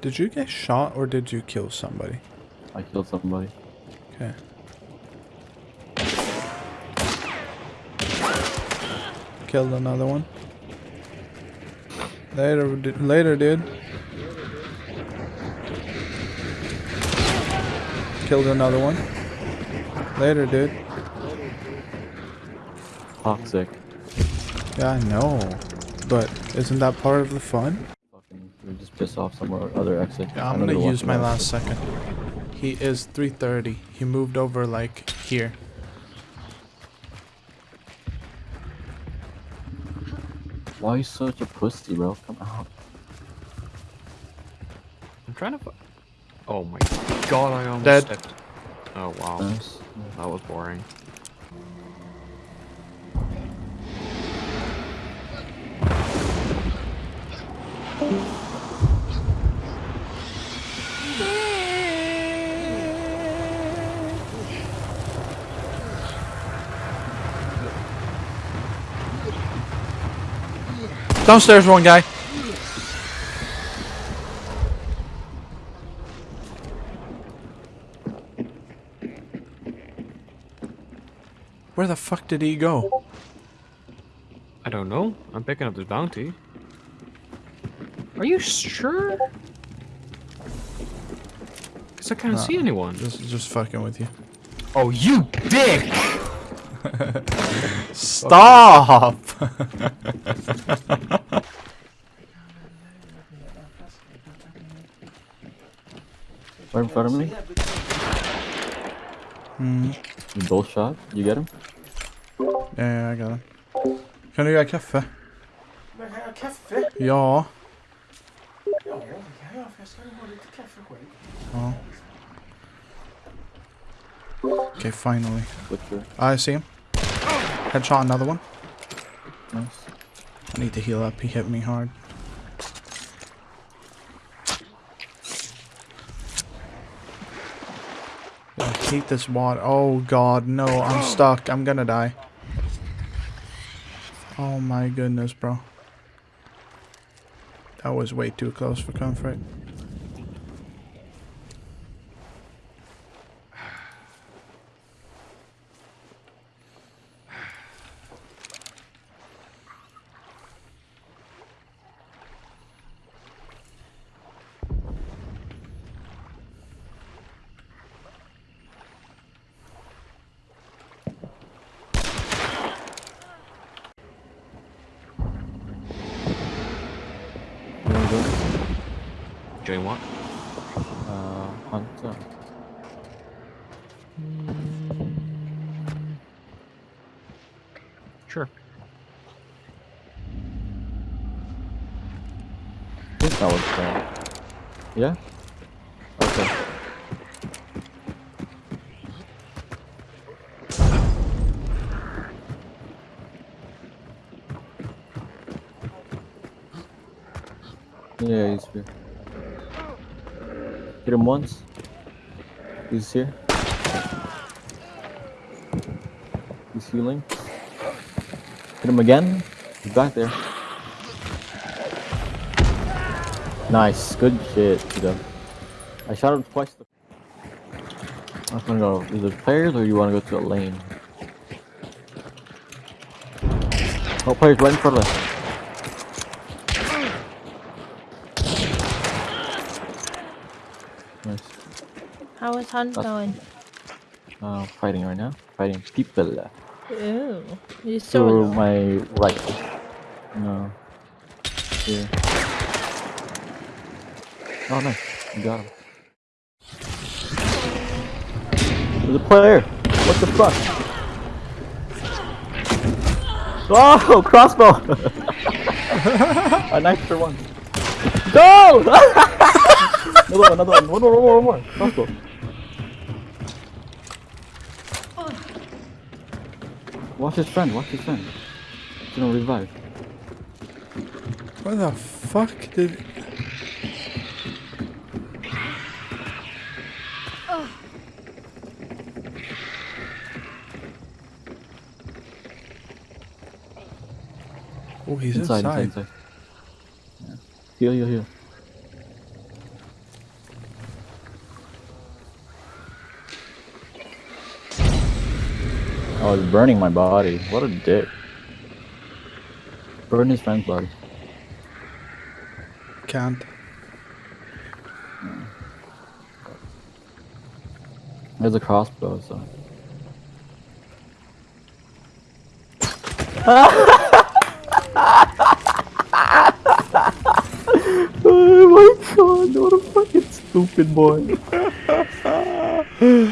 Did you get shot or did you kill somebody? I killed somebody. Okay. Killed another one. Later, later, dude. Killed another one. Later, dude. Toxic. Yeah, I know. But isn't that part of the fun? Fucking, we just piss off somewhere other exit. Yeah, I I'm gonna use my last us. second. He is 330. He moved over like here. Why are you such a pussy, bro? Come out. I'm trying to. fi- Oh my god! I almost Dead. stepped. Oh wow, Nice. that was boring. Downstairs, one guy. Where the fuck did he go? I don't know. I'm picking up this bounty. Are you sure? Cause I can't see anyone. Just, just fucking with you. Oh, you dick! Stop! Right in front of me. Hmm. You both shot. You get him? Ja, jag got den. Kan du göra kaffe? Men kan jag ha kaffe? Ja. Ja, ja. Okay, finally. I see him. Headshot another one. Nice. I need to heal up. He hit me hard. I hate this water. Oh god, no. I'm stuck. I'm gonna die. Oh my goodness, bro. That was way too close for comfort. You wanna go? Doing what? Uh, Hunter. Sure. I think that was fun. Yeah? Okay. Yeah, he's here. Hit him once. He's here. He's healing. Hit him again. He's back there. Nice, good shit. I shot him twice. I'm gonna go either players or you wanna go to a lane? Oh, players right in front of us. Nice. How is Hunt That's- going? Uh, fighting right now. Fighting people. Ooh, you To so my right. No. Here. Oh, nice. You got him. There's a player. What the fuck? Oh, crossbow! An extra one. Go! another one, another one. One more, one more, one more. Crossbow. Watch his friend, watch his friend. He's gonna revive. What the fuck did... Oh. he's inside. Inside, inside. Yeah. Heal, heal, heal. Oh, it's burning my body. What a dick. Burn his friend's body. Can't. There's a crossbow, so. oh my god, what a fucking stupid boy.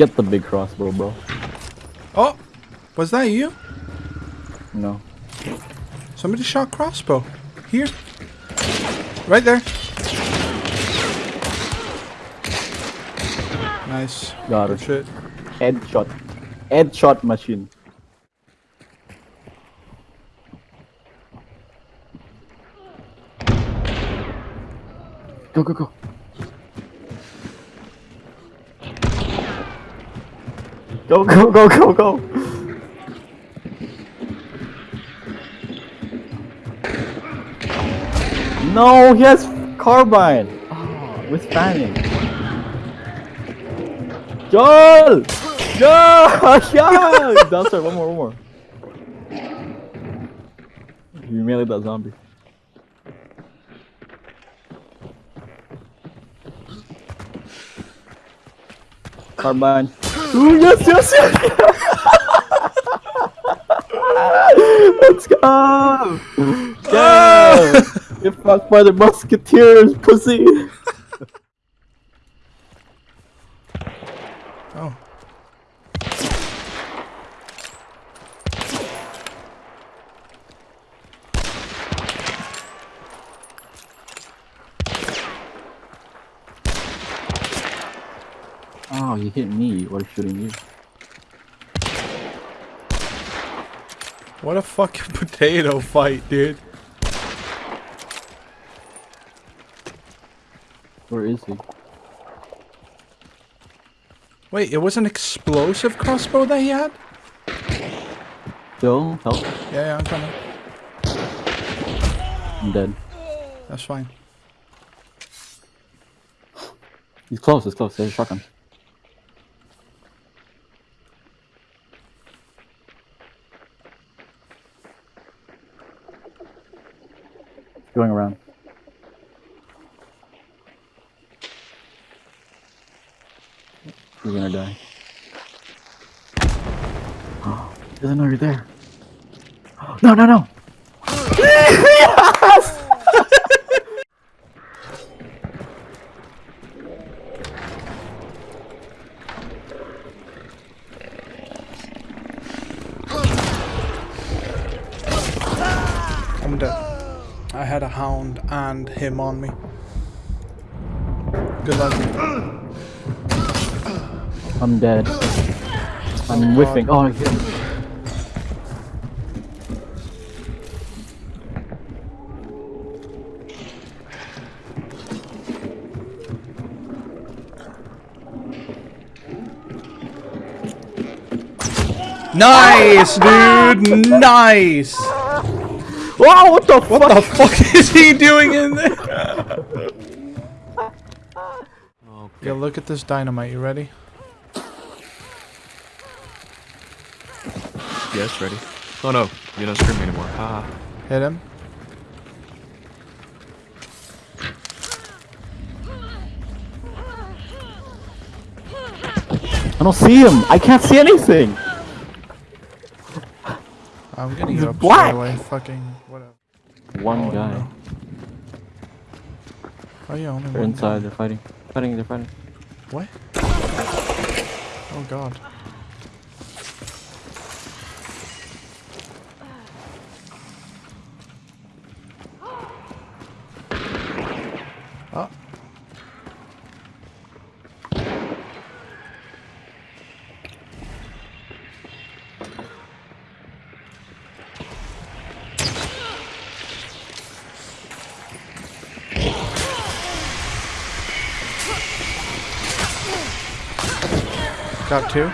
Get the big crossbow, bro. Oh, was that you? No. Somebody shot crossbow. Here. Right there. Nice. Got Good it. shit. Headshot. Headshot machine. Go, go, go. Go, go, go, go, go. No, he has carbine. Oh, with fanning. Joel! Joel! Yeah! Downstairs, one more, one more. You melee that zombie. Carbine. Ooh, yes, yes, yes! Let's go! Yeah! Get fucked by the musketeers, pussy! Oh. Oh, you hit me while shooting you. What a fucking potato fight, dude. Where is he? Wait, it was an explosive crossbow that he had? Joel, help. Yeah, yeah, I'm coming. I'm dead. That's fine. He's close, he's close. There's a shotgun. Going around. You're gonna die. Doesn't know you're there. No, no, no! I'm dead. I had a hound and him on me. Good luck. I'm dead. I'm whiffing. Oh, I hit him. Nice, dude! Nice! Wow, what the What the fuck is he doing in there? Okay. Yo, look at this dynamite. You ready? Yes, ready. Oh no, you're not screaming anymore. Ah. Hit him. I don't see him. I can't see anything. I'm getting He's you up black. straight away. Fucking whatever. One Oh, guy. no. Oh yeah, only They're one. inside. guy. They're fighting. Fighting. They're fighting. What? Oh god. Got two.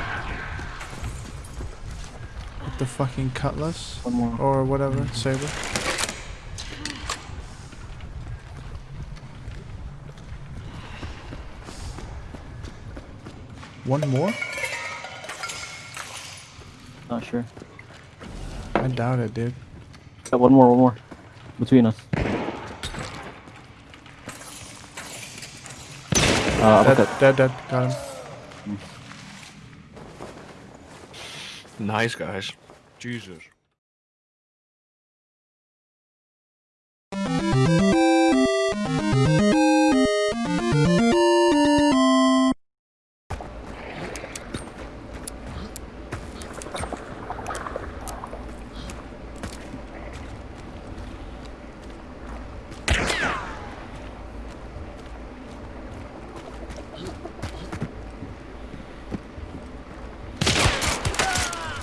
With the fucking cutlass One more. or whatever saber. One more? Not sure. I doubt it, dude. Got one more, one more. Between us. Uh, Dead, uppercut. dead, dead. Got him. Nice, guys. Jesus.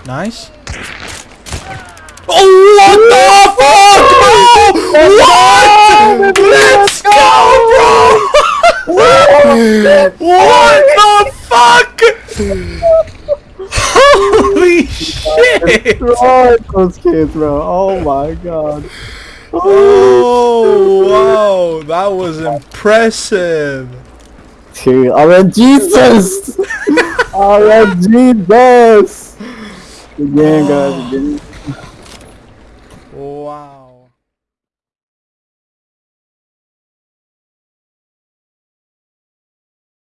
Nice. Oh, what the fuck, bro? What? Let's go, bro! what the fuck? Holy shit! Those kids, bro. Oh my god. Oh, wow, that was impressive. Dude, I mean, Jesus! I mean, Jesus! Again, guys, again.